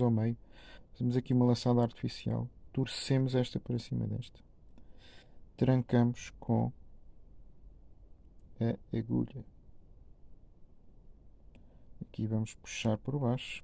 cortamos ao meio, fazemos aqui uma laçada artificial, torcemos esta para cima desta, trancamos com a agulha. Aqui vamos puxar por baixo